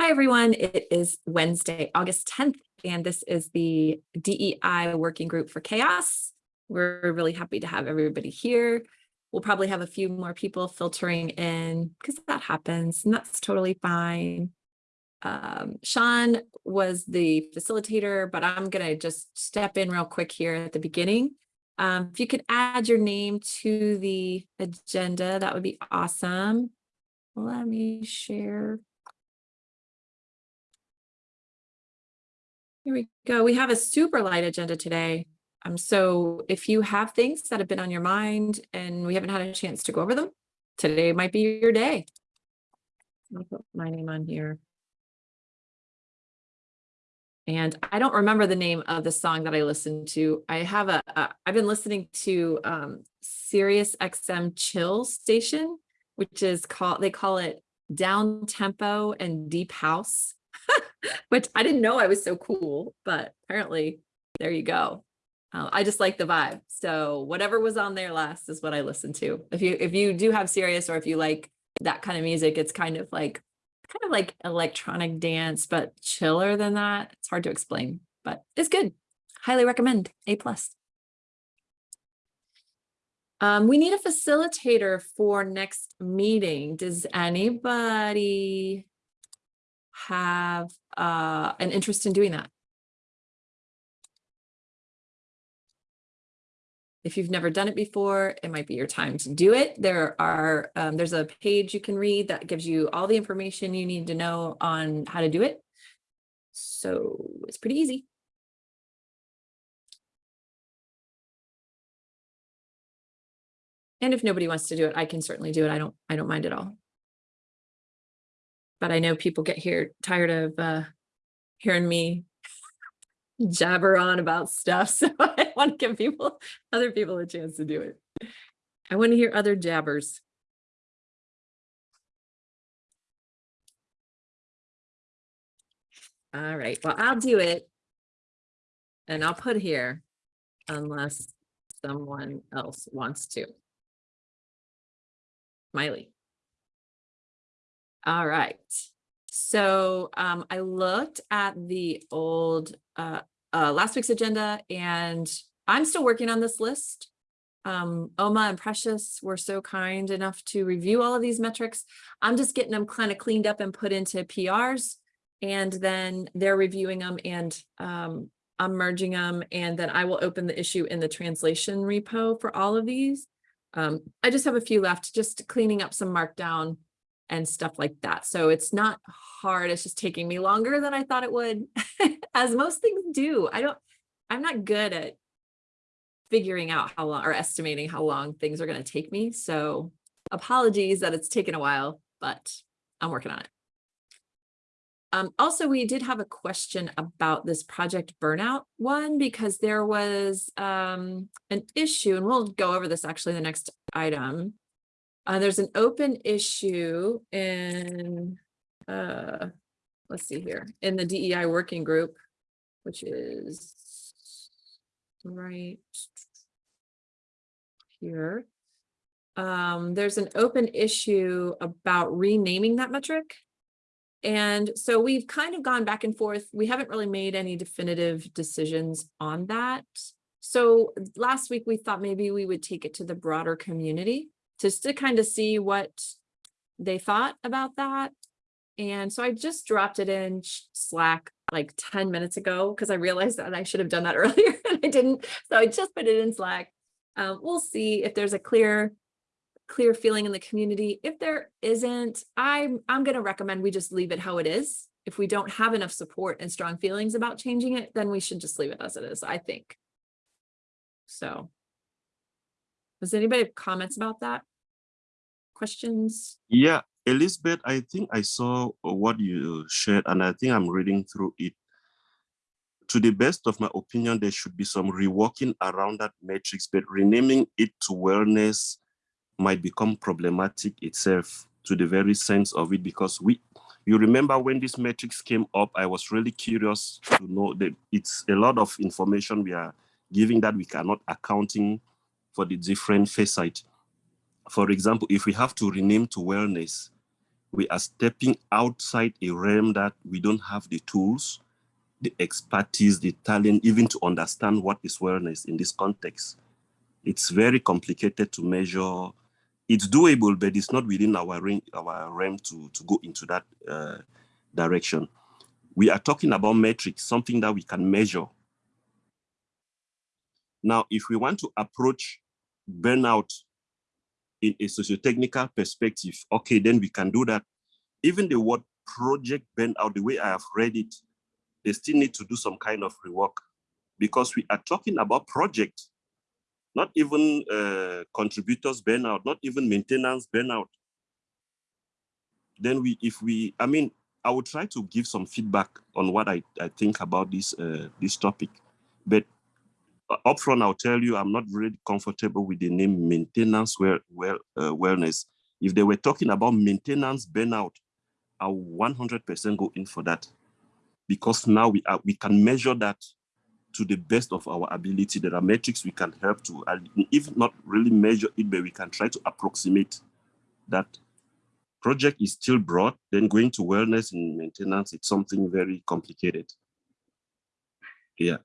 Hi, everyone. It is Wednesday, August 10th, and this is the DEI Working Group for CHAOSS. We're really happy to have everybody here. We'll probably have a few more people filtering in because that happens, and that's totally fine. Um, Sean was the facilitator, but I'm going to just step in real quick here at the beginning. Um, if you could add your name to the agenda, that would be awesome. Let me share. Here we go. We have a super light agenda today. Um, so if you have things that have been on your mind and we haven't had a chance to go over them, today might be your day. I'll put my name on here. And I don't remember the name of the song that I listened to. I have a, a I've been listening to um, Sirius XM Chill Station, which is called, they call it down tempo and deep house. which I didn't know I was so cool, but apparently there you go. Uh, I just like the vibe. So whatever was on there last is what I listened to. If you if you do have Sirius or if you like that kind of music, it's kind of like kind of like electronic dance, but chiller than that. It's hard to explain, but it's good. Highly recommend. A plus. Um, we need a facilitator for next meeting. Does anybody have uh, an interest in doing that. If you've never done it before, it might be your time to do it. There are, um, there's a page you can read that gives you all the information you need to know on how to do it. So it's pretty easy. And if nobody wants to do it, I can certainly do it. I don't, I don't mind at all but I know people get here tired of uh, hearing me jabber on about stuff. So I want to give people, other people a chance to do it. I want to hear other jabbers. All right, well, I'll do it. And I'll put here unless someone else wants to. Smiley. All right. So um, I looked at the old uh, uh, last week's agenda and I'm still working on this list. Um, Oma and Precious were so kind enough to review all of these metrics. I'm just getting them kind of cleaned up and put into PRs and then they're reviewing them and um, I'm merging them and then I will open the issue in the translation repo for all of these. Um, I just have a few left, just cleaning up some markdown and stuff like that. So it's not hard. It's just taking me longer than I thought it would, as most things do. I don't, I'm not good at figuring out how long or estimating how long things are going to take me. So apologies that it's taken a while, but I'm working on it. Um, also, we did have a question about this project burnout one because there was um, an issue, and we'll go over this actually the next item. Uh, there's an open issue in, uh, let's see here, in the DEI working group, which is right here. Um, there's an open issue about renaming that metric. And so we've kind of gone back and forth. We haven't really made any definitive decisions on that. So last week we thought maybe we would take it to the broader community just to kind of see what they thought about that. And so I just dropped it in Slack like 10 minutes ago because I realized that I should have done that earlier and I didn't. So I just put it in Slack. Um, we'll see if there's a clear clear feeling in the community. If there isn't, I'm, I'm going to recommend we just leave it how it is. If we don't have enough support and strong feelings about changing it, then we should just leave it as it is, I think. So does anybody have comments about that? Questions? Yeah, Elizabeth, I think I saw uh, what you shared and I think I'm reading through it. To the best of my opinion, there should be some reworking around that matrix, but renaming it to wellness might become problematic itself to the very sense of it because we you remember when this matrix came up, I was really curious to know that it's a lot of information we are giving that we cannot accounting for the different facet. For example, if we have to rename to wellness, we are stepping outside a realm that we don't have the tools, the expertise, the talent, even to understand what is wellness in this context. It's very complicated to measure. It's doable, but it's not within our our realm to, to go into that uh, direction. We are talking about metrics, something that we can measure. Now, if we want to approach burnout in a socio-technical perspective, okay, then we can do that. Even the word project burnout, the way I have read it, they still need to do some kind of rework because we are talking about project, not even uh, contributors burnout, not even maintenance burnout. Then we, if we, I mean, I will try to give some feedback on what I, I think about this uh, this topic, but upfront, I'll tell you, I'm not really comfortable with the name maintenance well, well, uh, wellness. If they were talking about maintenance burnout, I'll 100% go in for that because now we are we can measure that to the best of our ability. There are metrics we can help to, if not really measure it, but we can try to approximate that. Project is still broad, then going to wellness and maintenance, it's something very complicated. Yeah.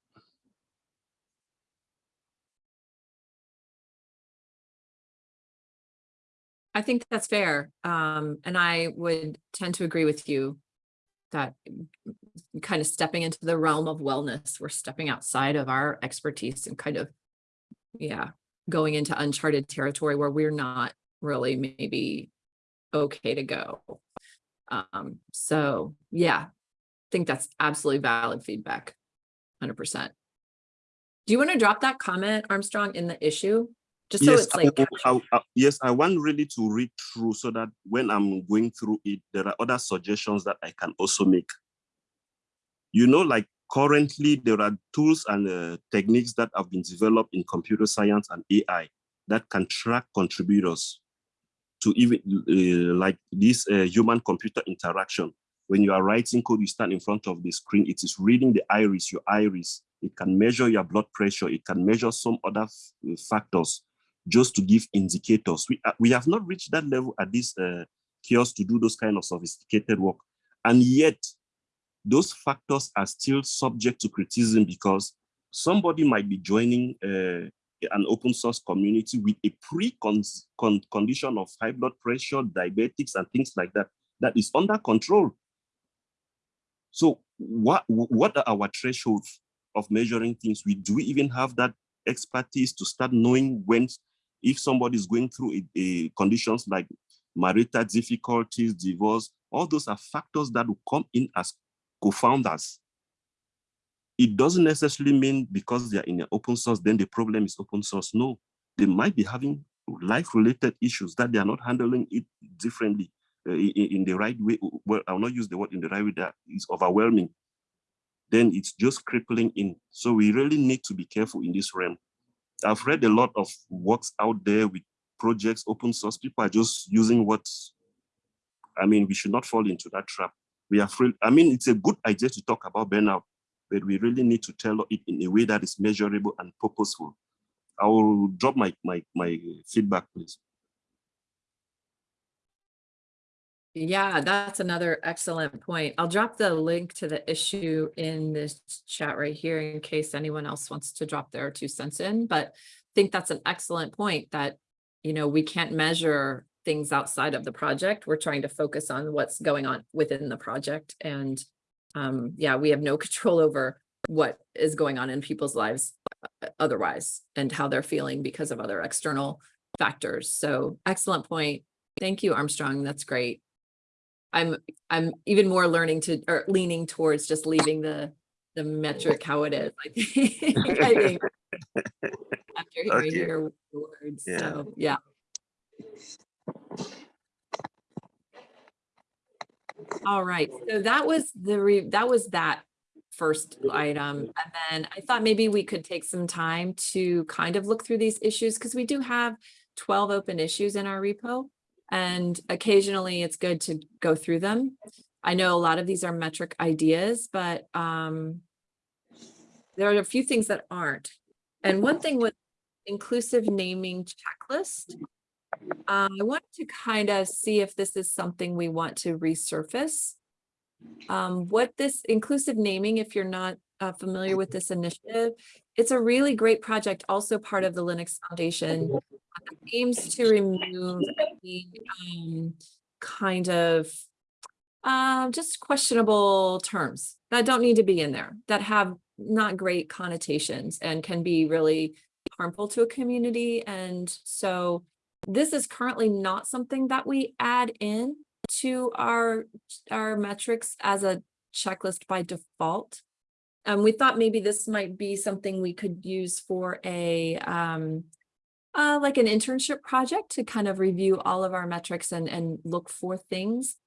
I think that's fair. Um, and I would tend to agree with you that kind of stepping into the realm of wellness, we're stepping outside of our expertise and kind of, yeah, going into uncharted territory where we're not really maybe okay to go. Um, so yeah, I think that's absolutely valid feedback, hundred percent. Do you want to drop that comment, Armstrong, in the issue? Just so yes, it's like, I, I- I- yes, I want really to read through so that when I'm going through it, there are other suggestions that I can also make. You know, like currently there are tools and uh, techniques that have been developed in computer science and AI that can track contributors to even uh, like this uh, human-computer interaction. When you are writing code, you stand in front of the screen, it is reading the iris, your iris. It can measure your blood pressure. It can measure some other factors just to give indicators. We, uh, we have not reached that level at this uh, kiosk to do those kind of sophisticated work. And yet, those factors are still subject to criticism because somebody might be joining uh, an open source community with a pre-condition of high blood pressure, diabetics, and things like that, that is under control. So what, what are our thresholds of measuring things? We Do we even have that expertise to start knowing when, if somebody is going through a, a conditions like marital difficulties, divorce, all those are factors that will come in as confounders. It doesn't necessarily mean because they're in an open source, then the problem is open source. No, they might be having life-related issues that they are not handling it differently uh, in, in the right way. Well, I'll not use the word in the right way that is overwhelming. Then it's just crippling in. So we really need to be careful in this realm. I've read a lot of works out there with projects, open source. People are just using what, I mean, we should not fall into that trap. We are free. I mean, it's a good idea to talk about burnout, but we really need to tell it in a way that is measurable and purposeful. I will drop my, my, my feedback, please. Yeah, that's another excellent point. I'll drop the link to the issue in this chat right here in case anyone else wants to drop their two cents in, but I think that's an excellent point that, you know, we can't measure things outside of the project. We're trying to focus on what's going on within the project. And um, yeah, we have no control over what is going on in people's lives uh, otherwise and how they're feeling because of other external factors. So excellent point. Thank you, Armstrong. That's great. I'm I'm even more learning to or leaning towards just leaving the the metric how it is. Think, I think after hearing Okay. your words. Yeah. So yeah. All right, so that was the re, that was that first item. And then I thought maybe we could take some time to kind of look through these issues because we do have 12 open issues in our repo. And occasionally it's good to go through them. I know a lot of these are metric ideas, but um, there are a few things that aren't. And one thing with inclusive naming checklist, Um, I want to kind of see if this is something we want to resurface. Um, what this inclusive naming, if you're not uh, familiar with this initiative, it's a really great project, also part of the Linux Foundation. that Aims to remove the um, kind of uh, just questionable terms that don't need to be in there, that have not great connotations and can be really harmful to a community. And so this is currently not something that we add in to our, our metrics as a checklist by default. Um, we thought maybe this might be something we could use for a, um, uh, like an internship project to kind of review all of our metrics and, and look for things.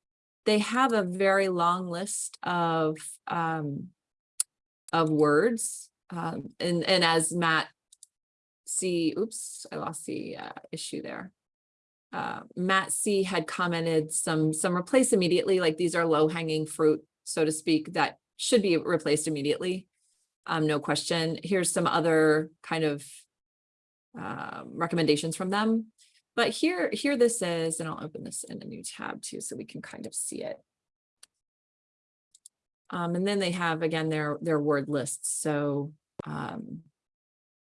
They have a very long list of, um, of words. Um, and, and as Matt C, oops, I lost the uh, issue there. Uh, Matt C had commented some, some replace immediately, like these are low hanging fruit, so to speak, that should be replaced immediately. Um, no question. Here's some other kind of uh, recommendations from them. But here, here this is, and I'll open this in a new tab too, so we can kind of see it. Um, and then they have, again, their, their word lists. So, um,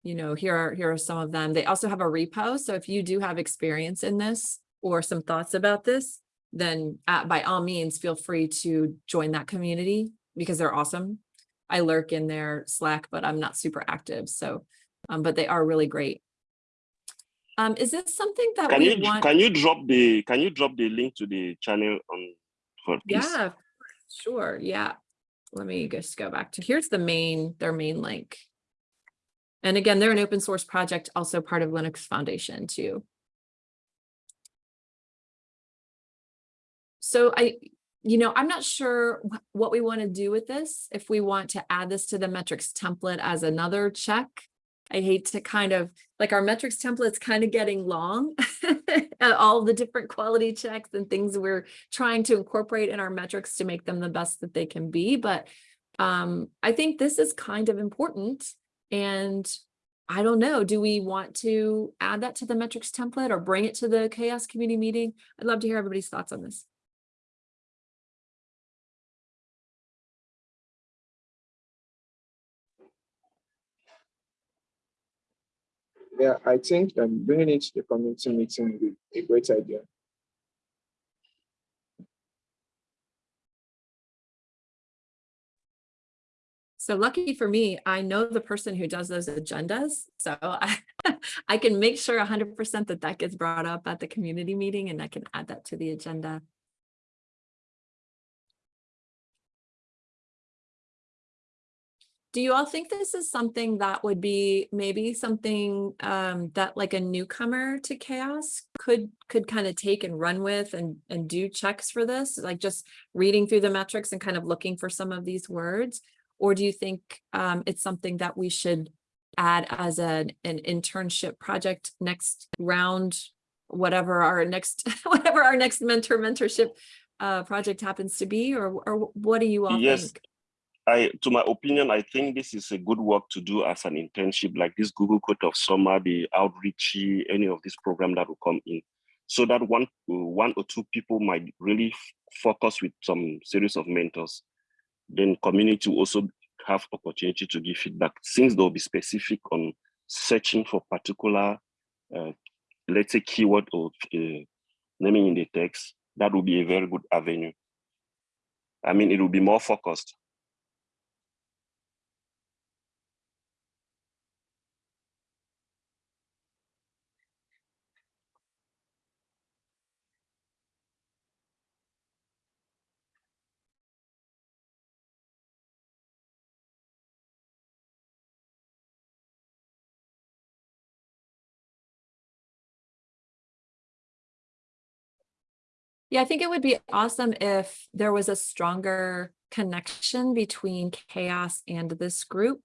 you know, here are, here are some of them. They also have a repo. So if you do have experience in this or some thoughts about this, then uh, by all means, feel free to join that community because they're awesome. I lurk in their Slack, but I'm not super active. So, um, but they are really great. Um, is this something that Can we you want? can you drop the can you drop the link to the channel on for please? Yeah, sure. Yeah. Let me just go back to, here's the main, their main link. And again, they're an open source project, also part of Linux Foundation too. So I, you know, I'm not sure what we want to do with this. If we want to add this to the metrics template as another check. I hate to kind of, like our metrics template's kind of getting long. All the different quality checks and things we're trying to incorporate in our metrics to make them the best that they can be. But um, I think this is kind of important. And I don't know, do we want to add that to the metrics template or bring it to the CHAOSS community meeting? I'd love to hear everybody's thoughts on this. Yeah, I think um, bringing it to the community meeting would be a great idea. So lucky for me, I know the person who does those agendas. So I, I can make sure hundred percent that that gets brought up at the community meeting and I can add that to the agenda. Do you all think this is something that would be maybe something um, that like a newcomer to CHAOSS could could kind of take and run with and and do checks for this, like just reading through the metrics and kind of looking for some of these words? Or do you think um, it's something that we should add as an an internship project next round, whatever our next whatever our next mentor mentorship uh, project happens to be, or or what do you all Yes, think? I, to my opinion, I think this is a good work to do as an internship, like this Google Code of Summer, the outreachy, any of this program that will come in, so that one, one or two people might really focus with some series of mentors. Then community will also have opportunity to give feedback, since they'll be specific on searching for particular, uh, let's say keyword or uh, naming in the text. That will be a very good avenue. I mean, it will be more focused. Yeah, I think it would be awesome if there was a stronger connection between CHAOSS and this group.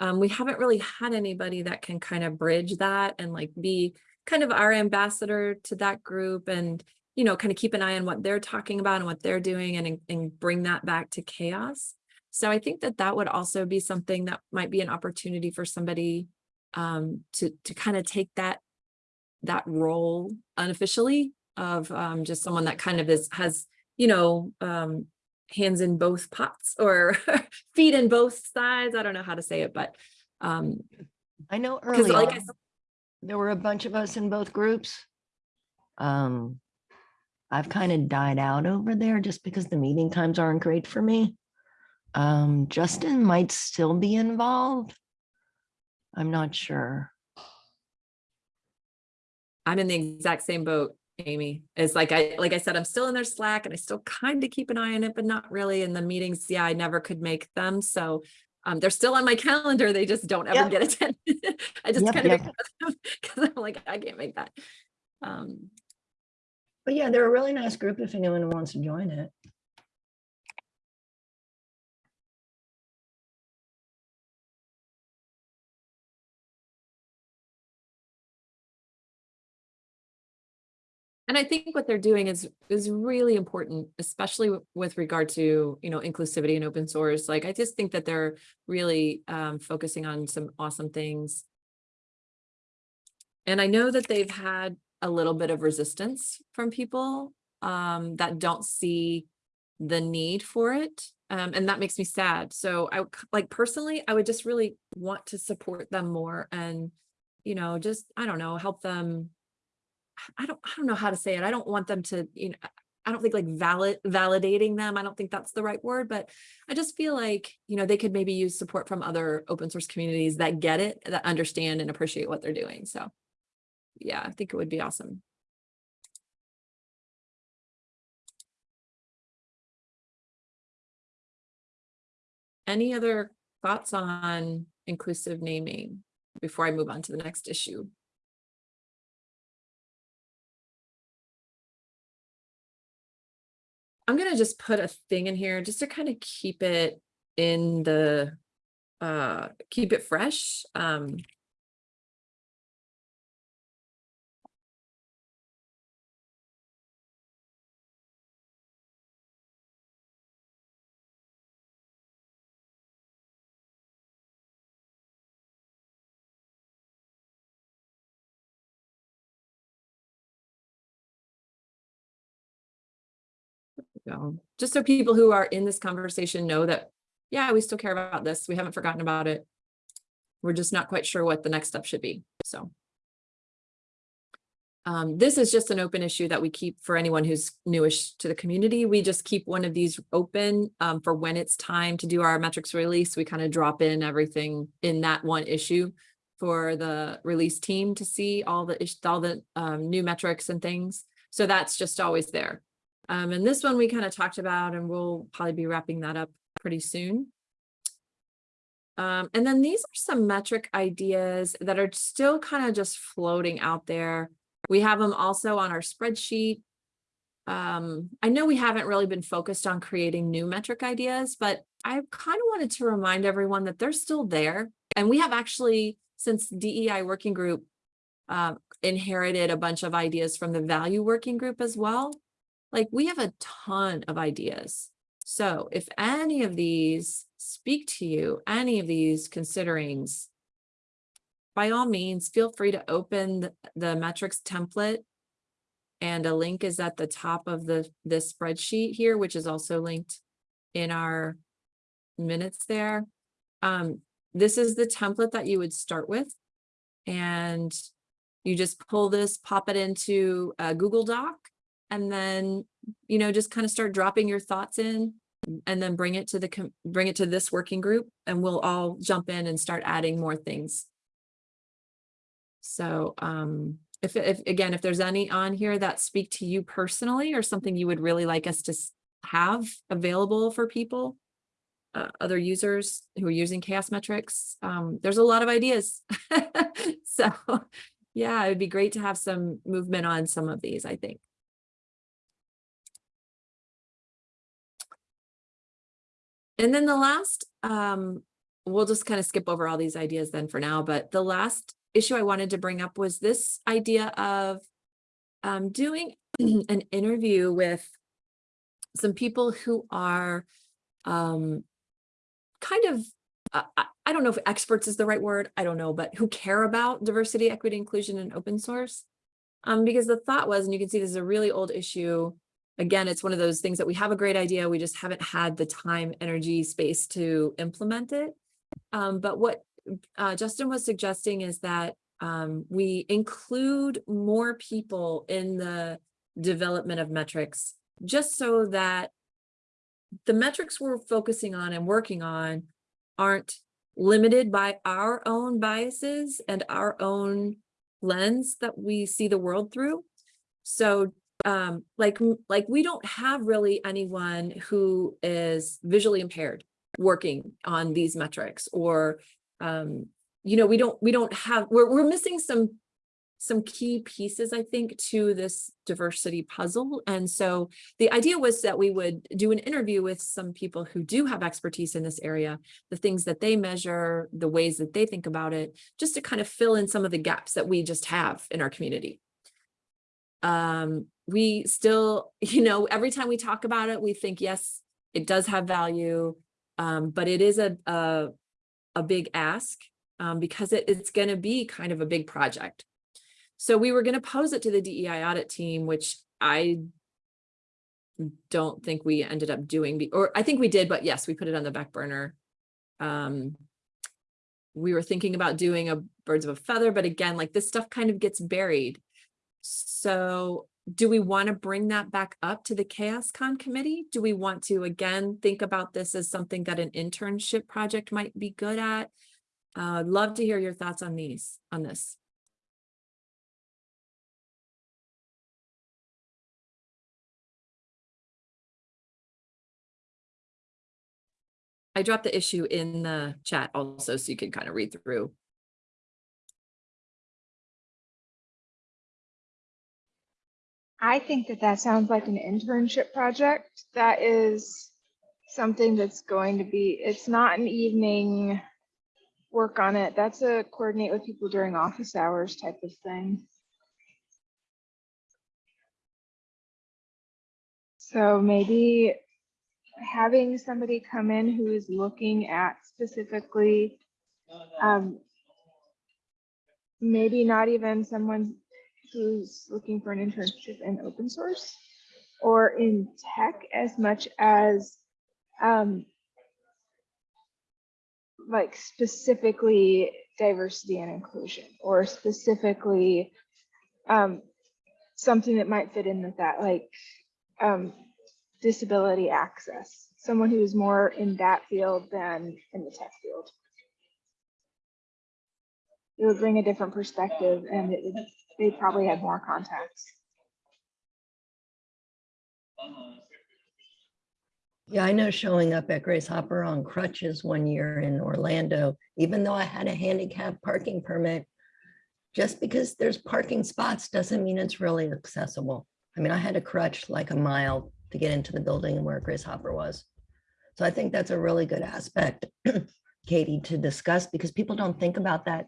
Um, we haven't really had anybody that can kind of bridge that and like be kind of our ambassador to that group and, you know, kind of keep an eye on what they're talking about and what they're doing and, and bring that back to CHAOSS. So I think that that would also be something that might be an opportunity for somebody um, to, to kind of take that that role unofficially of um, just someone that kind of is, has, you know, um, hands in both pots or feet in both sides. I don't know how to say it, but um, I know early like I there were a bunch of us in both groups. Um, I've kind of died out over there just because the meeting times aren't great for me. Um, Justin might still be involved. I'm not sure. I'm in the exact same boat, Amy. It's like I, like I said, I'm still in their Slack and I still kind of keep an eye on it, but not really in the meetings. Yeah, I never could make them. So um, they're still on my calendar. They just don't ever Yep. get attended. I just Yep, kind of yep. because I'm like, I can't make that. Um, But yeah, they're a really nice group if anyone wants to join it. And I think what they're doing is is really important, especially with regard to, you know, inclusivity and open source. Like, I just think that they're really um, focusing on some awesome things. And I know that they've had a little bit of resistance from people um, that don't see the need for it. Um, and that makes me sad. So I like personally, I would just really want to support them more and, you know, just, I don't know, help them I don't, I don't know how to say it. I don't want them to, you know, I- don't think like valid, validating them. I don't think that's the right word, but I just feel like, you know, they could maybe use support from other open source communities that get it, that understand and appreciate what they're doing. So yeah, I think it would be awesome. Any other thoughts on inclusive naming before I move on to the next issue? I'm gonna just put a thing in here just to kind of keep it in the, uh, keep it fresh. Um. Go. Just so people who are in this conversation know that, yeah, we still care about this. We haven't forgotten about it. We're just not quite sure what the next step should be, so. Um, this is just an open issue that we keep for anyone who's newish to the community. We just keep one of these open um, for when it's time to do our metrics release. We kind of drop in everything in that one issue for the release team to see all the, all the um, new metrics and things. So that's just always there. Um, and this one we kind of talked about and we'll probably be wrapping that up pretty soon. Um, and then these are some metric ideas that are still kind of just floating out there. We have them also on our spreadsheet. Um, I know we haven't really been focused on creating new metric ideas, but I kind of wanted to remind everyone that they're still there. And we have actually, since DEI working group uh, inherited a bunch of ideas from the value working group as well like we have a ton of ideas. So if any of these speak to you, any of these considerings, by all means, feel free to open the, the metrics template. And a link is at the top of the, this spreadsheet here, which is also linked in our minutes there. Um, this is the template that you would start with. And you just pull this, pop it into a Google Doc and then, you know, just kind of start dropping your thoughts in and then bring it to the, bring it to this working group and we'll all jump in and start adding more things. So, um, if, if, again, if there's any on here that speak to you personally or something you would really like us to have available for people, uh, other users who are using CHAOSS metrics, um, there's a lot of ideas. So, yeah, it would be great to have some movement on some of these, I think. And then the last, um, we'll just kind of skip over all these ideas then for now, but the last issue I wanted to bring up was this idea of um, doing an interview with some people who are um, kind of, uh, I, don't know if experts is the right word, I don't know, but who care about diversity, equity, inclusion, and open source. Um, because the thought was, and you can see this is a really old issue. Again, it's one of those things that we have a great idea, we just haven't had the time, energy, space to implement it. Um, but what uh, Justin was suggesting is that um, we include more people in the development of metrics, just so that the metrics we're focusing on and working on aren't limited by our own biases and our own lens that we see the world through. So um, like, like we don't have really anyone who is visually impaired working on these metrics or, um, you know, we don't, we don't have, we're, we're missing some, some key pieces, I think, to this diversity puzzle. And so the idea was that we would do an interview with some people who do have expertise in this area, the things that they measure, the ways that they think about it, just to kind of fill in some of the gaps that we just have in our community. Um, we still, you know, every time we talk about it, we think, yes, it does have value, um, but it is a, a, a big ask um, because it, it's going to be kind of a big project. So we were going to pose it to the DEI audit team, which I don't think we ended up doing, or I think we did, but yes, we put it on the back burner. Um, we were thinking about doing a birds of a feather, but again, like this stuff kind of gets buried. So do we want to bring that back up to the CHAOSScon committee? Do we want to again think about this as something that an internship project might be good at? Uh, I'd love to hear your thoughts on these, on this. I dropped the issue in the chat also, so you can kind of read through. I think that that sounds like an internship project. That is something that's going to be, it's not an evening work on it. That's a coordinate with people during office hours type of thing. So maybe having somebody come in who is looking at specifically, um, maybe not even someone who's looking for an internship in open source or in tech as much as um, like specifically diversity and inclusion or specifically um, something that might fit in with that, like um, disability access, someone who's more in that field than in the tech field. It would bring a different perspective and it would, they probably had more contacts. Yeah, I know showing up at Grace Hopper on crutches one year in Orlando, even though I had a handicap parking permit, just because there's parking spots doesn't mean it's really accessible. I mean, I had a crutch like a mile to get into the building and where Grace Hopper was. So I think that's a really good aspect, Katie, to discuss because people don't think about that.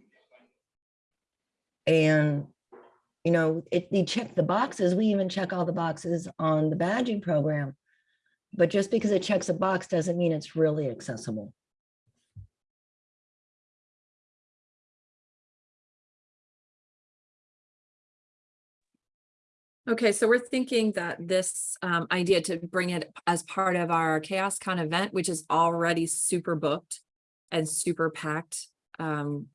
And, you know, it, check the boxes. We even check all the boxes on the badging program. But just because it checks a box doesn't mean it's really accessible. Okay, so we're thinking that this um, idea to bring it as part of our CHAOSScon event, which is already super booked and super packed, um,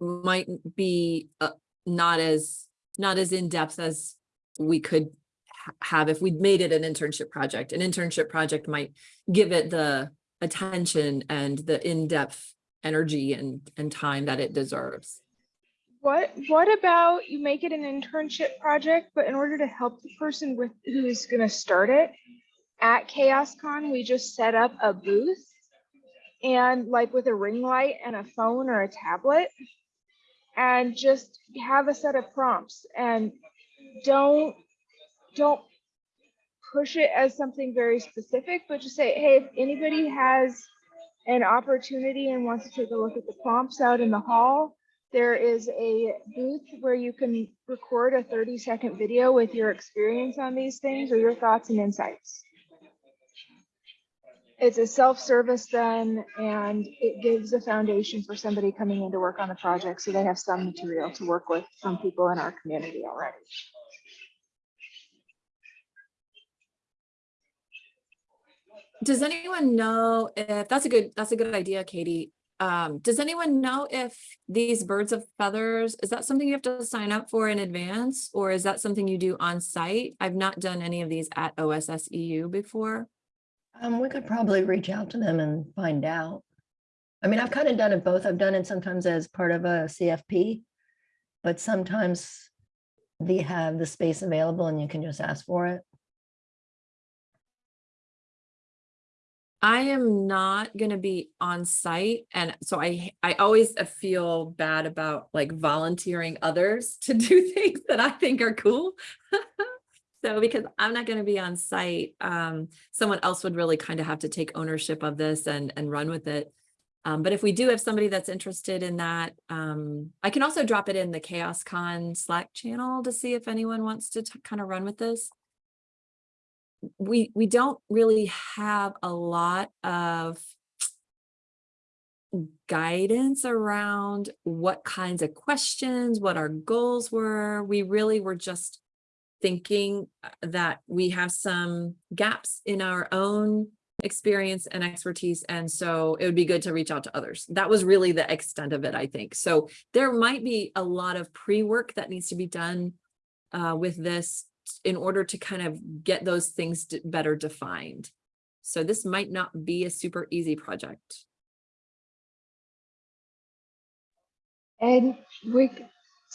might be uh, not as, not as in-depth as we could have if we'd made it an internship project. An internship project might give it the attention and the in-depth energy and, and time that it deserves. What what about you make it an internship project, but in order to help the person with who's gonna start it at CHAOSScon, we just set up a booth and like with a ring light and a phone or a tablet and just have a set of prompts and don't don't push it as something very specific, but just say, hey, if anybody has an opportunity and wants to take a look at the prompts out in the hall, there is a booth where you can record a 30 second video with your experience on these things or your thoughts and insights. It's a self-service then, and it gives a foundation for somebody coming in to work on the project, so they have some material to work with from people in our community already. Does anyone know if, that's a good, that's a good idea, Katie. Um, does anyone know if these birds of feathers, is that something you have to sign up for in advance? Or is that something you do on site? I've not done any of these at OSS EU before. Um, we could probably reach out to them and find out. I mean, I've kind of done it both. I've done it sometimes as part of a CFP. But sometimes they have the space available and you can just ask for it. I am not gonna be on site and so I I always uh, feel bad about like volunteering others to do things that I think are cool. So because I'm not gonna be on site, um, someone else would really kind of have to take ownership of this and and run with it. Um, but if we do have somebody that's interested in that, um, I can also drop it in the CHAOSScon Slack channel to see if anyone wants to kind of run with this we we don't really have a lot of guidance around what kinds of questions, what our goals were. We really were just thinking uh, that we have some gaps in our own experience and expertise. And so it would be good to reach out to others. That was really the extent of it, I think. So there might be a lot of pre-work that needs to be done uh, with this in order to kind of get those things better defined. So this might not be a super easy project. And we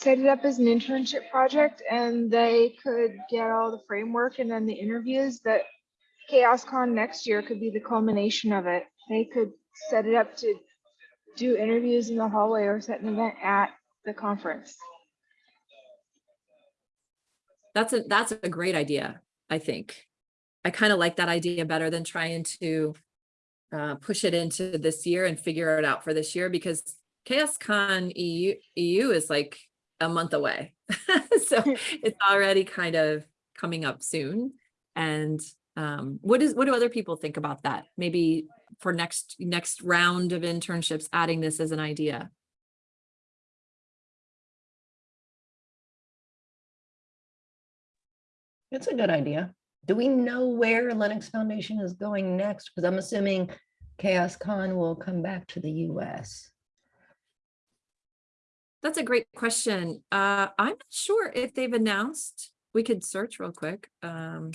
set it up as an internship project and they could get all the framework and then the interviews that CHAOSScon next year could be the culmination of it. They could set it up to do interviews in the hallway or set an event at the conference. That's a, that's a great idea, I think. I kind of like that idea better than trying to uh, push it into this year and figure it out for this year because CHAOSScon EU, EU is like a month away. so it's already kind of coming up soon. And um, what is, what do other people think about that? Maybe for next, next round of internships, adding this as an idea. It's a good idea. Do we know where Linux Foundation is going next? Because I'm assuming CHAOSScon will come back to the US. That's a great question. Uh, I'm not sure if they've announced, we could search real quick. Um,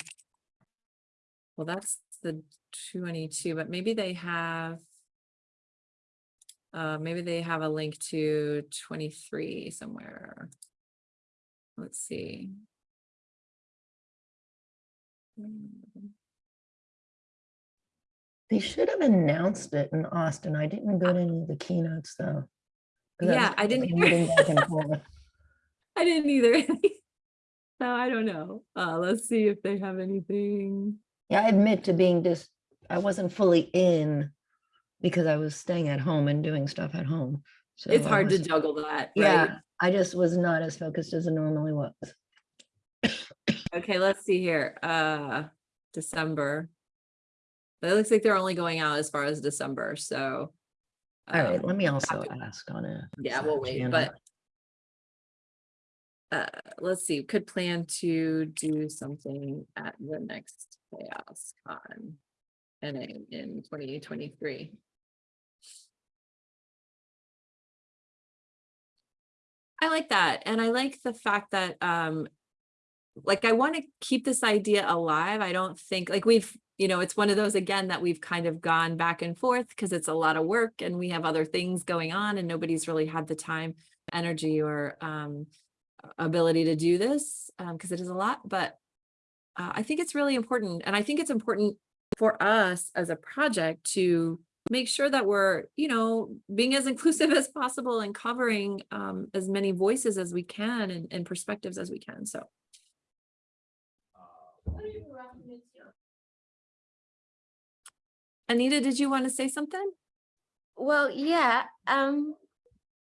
well, that's the twenty-two, but maybe they have uh, maybe they have a link to twenty-three somewhere. Let's see. They should have announced it in Austin. I didn't go to any of the keynotes though. Yeah, I didn't moving back and forth. I didn't either. No, I don't know. Uh, let's see if they have anything. Yeah, I admit to being just, I wasn't fully in because I was staying at home and doing stuff at home. So It's hard to juggle that, right? Yeah, I just was not as focused as I normally was. Okay, let's see here. Uh, December. But it looks like they're only going out as far as December, so. All right, um, let me also ask on it. Yeah, we'll wait, but. Uh, let's see, could plan to do something at the next chaos con. And in, in twenty twenty-three. I like that, and I like the fact that, um. Like, I want to keep this idea alive. I don't think, like, we've, you know, it's one of those again that we've kind of gone back and forth because it's a lot of work and we have other things going on and nobody's really had the time, energy or um ability to do this, um, because it is a lot, but uh, I think it's really important. And I think it's important for us as a project to make sure that we're, you know, being as inclusive as possible and covering um, as many voices as we can and, and perspectives as we can. So. Anita, did you want to say something? Well, yeah, um,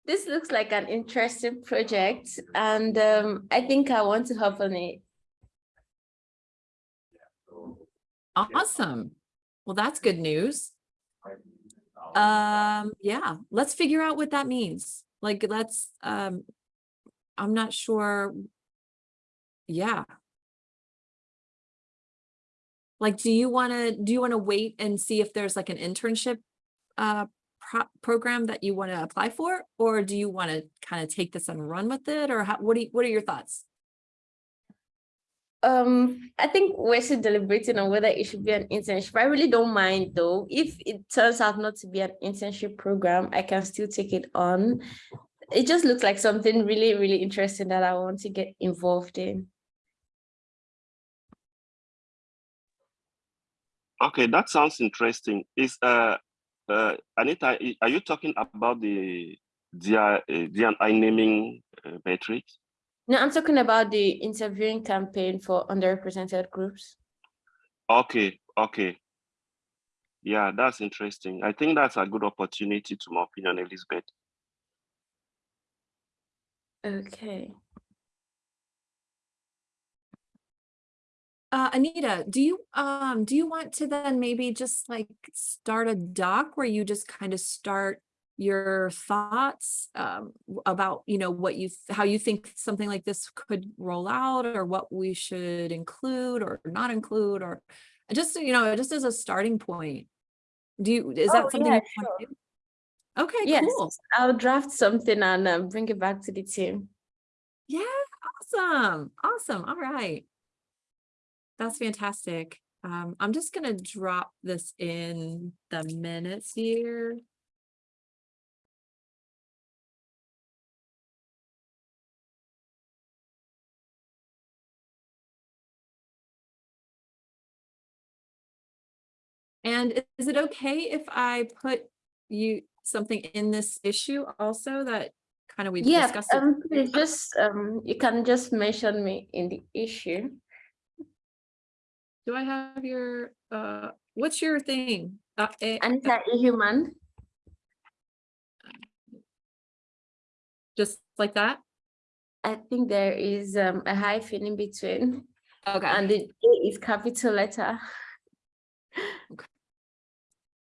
this looks like an interesting project and um, I think I want to hop on it. Awesome. Well, that's good news. Um, yeah, let's figure out what that means. Like, let's, um, I'm not sure. Yeah. Like, do you want to, do you want to wait and see if there's like an internship uh pro- program that you want to apply for? Or do you want to kind of take this and run with it? Or how, what do you, what are your thoughts? Um, I think we're still deliberating on whether it should be an internship. I really don't mind though. If it turns out not to be an internship program, I can still take it on. It just looks like something really, really interesting that I want to get involved in. Okay, that sounds interesting. Is uh, uh, Anita, are you talking about the DI, DNI naming uh? No, I'm talking about the interviewing campaign for underrepresented groups. Okay, okay. Yeah, that's interesting. I think that's a good opportunity to my opinion, Elizabeth. Okay. Uh, Anita, do you, um, do you want to then maybe just like start a doc where you just kind of start your thoughts, um, about, you know, what you, how you think something like this could roll out or what we should include or not include, or just, you know, just as a starting point? Do you, is Oh, that something? yeah, do? Okay, Yes, cool. I'll draft something and um, bring it back to the team. Yeah, awesome, awesome, all right. That's fantastic. Um, I'm just gonna drop this in the minutes here. And is it okay if I put you, something in this issue also that kind of we Yeah, discussed? it? um, just, um, you can just mention me in the issue. Do I have your, uh, what's your thing? Uh, eh, Anita Ihuman, just like that? I think there is um, a hyphen in between Okay. and the A is capital letter.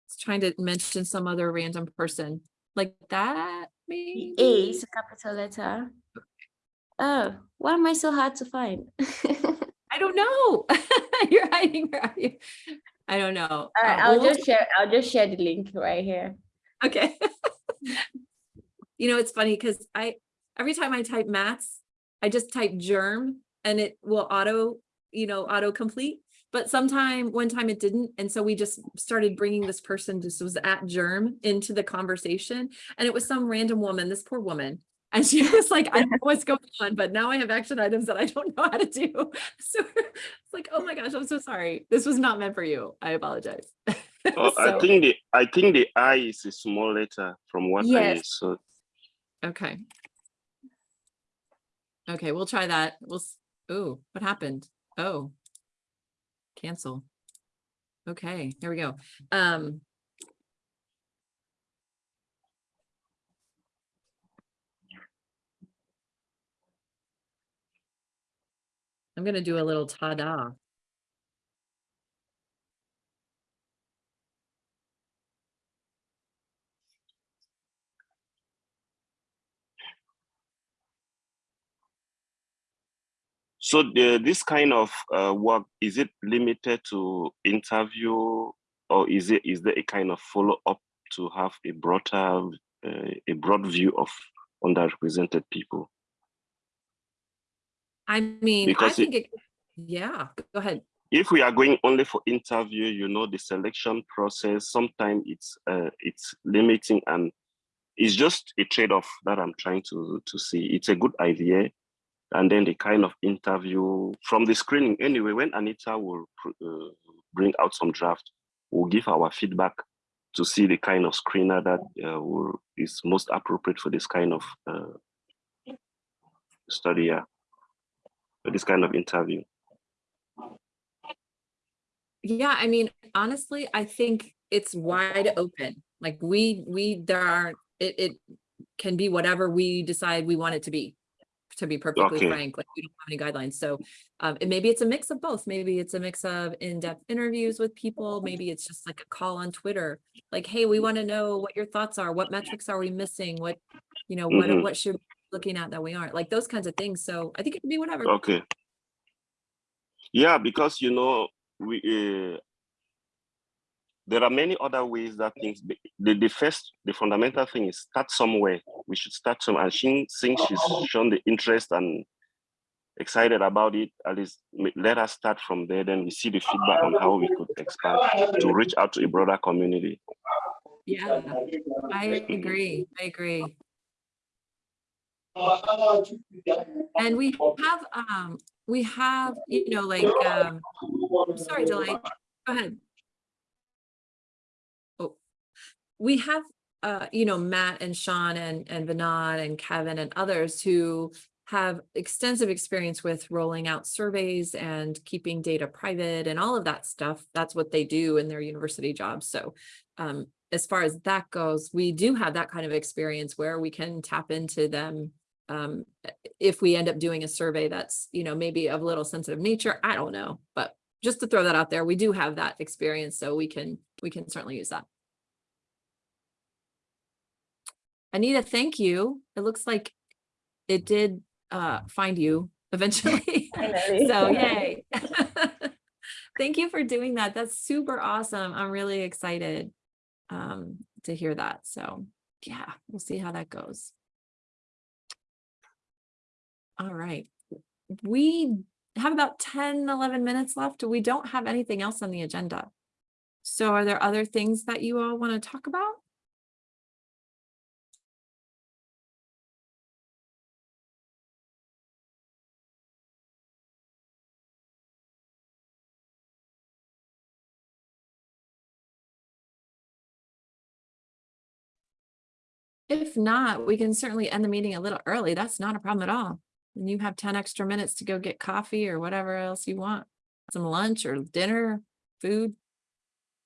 It's trying to mention some other random person like that, The maybe? A is a capital letter. Oh, why am I so hard to find? I don't know. You're hiding, where are you? I don't know. All right, Uh, I'll we'll- just share, I'll just share the link right here. Okay. You know, it's funny because I, every time I type maths, I just type germ and it will auto, you know, auto complete. But sometime, one time it didn't. And so we just started bringing this person, this was at germ into the conversation. And it was some random woman, this poor woman. And she was like, I don't know what's going on, but now I have action items that I don't know how to do. So it's like, oh my gosh, I'm so sorry. This was not meant for you. I apologize. Oh, I think the I think the I is a small letter from what I Yes. saw. Okay. Okay, we'll try that. We'll, s- oh, what happened? Oh. Cancel. Okay, here we go. Um. I'm gonna do a little ta-da. So the, this kind of uh, work is it limited to interview, or is it is there a kind of follow up to have a broader uh, a broad view of underrepresented people? I mean, Because it- think it, yeah, go ahead. If we are going only for interview, you know, the selection process sometimes it's uh, it's limiting and it's just a trade off that I'm trying to to see. It's a good idea, and then the kind of interview from the screening anyway when anita will uh, bring out some draft we'll give our feedback to see the kind of screener that uh, will, is most appropriate for this kind of uh, study yeah for this kind of interview Yeah, I mean, honestly, I think it's wide open. Like we, we, there are, it, it can be whatever we decide we want it to be. to be perfectly Okay. frank, like we don't have any guidelines. So um, and maybe it's a mix of both. Maybe it's a mix of in-depth interviews with people. Maybe it's just like a call on Twitter. Like, hey, we want to know what your thoughts are. What metrics are we missing? What, you know, what, Mhm. what should looking at that we aren't? Like those kinds of things. So I think it could be whatever. Okay. Yeah, because you know we uh, there are many other ways that things. Be, the the first the fundamental thing is start somewhere. We should start some. And she since she's shown the interest and excited about it, at least let us start from there. Then we see the feedback on how we could expand to reach out to a broader community. Yeah, I agree. I agree. And we have, um, we have, you know, like, um, sorry, Delight, go ahead. Oh, we have, uh, you know, Matt and Sean and, and Vinod and Kevin and others who have extensive experience with rolling out surveys and keeping data private and all of that stuff. That's what they do in their university jobs. So, um, as far as that goes, we do have that kind of experience where we can tap into them. Um, if we end up doing a survey that's, you know, maybe of a little sensitive nature, I don't know, but just to throw that out there, we do have that experience, so we can, we can certainly use that. Anita, thank you. It looks like it did uh find you eventually. So yay. Thank you for doing that. That's super awesome. I'm really excited um to hear that. So yeah, we'll see how that goes. All right. We have about 10, 11 minutes left. We don't have anything else on the agenda. So are there other things that you all want to talk about? If not, we can certainly end the meeting a little early. That's not a problem at all. And you have ten extra minutes to go get coffee or whatever else you want. Some lunch or dinner, food.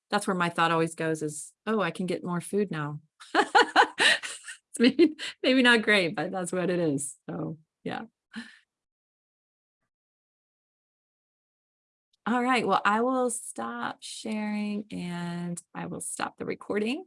That's where my thought always goes is, oh, I can get more food now. Maybe, maybe not great, but that's what it is. So, yeah. All right, well, I will stop sharing and I will stop the recording.